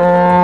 you